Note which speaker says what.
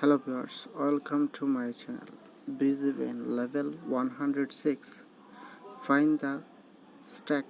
Speaker 1: hello viewers welcome to my channel. Busy BGBN level 106 find the stack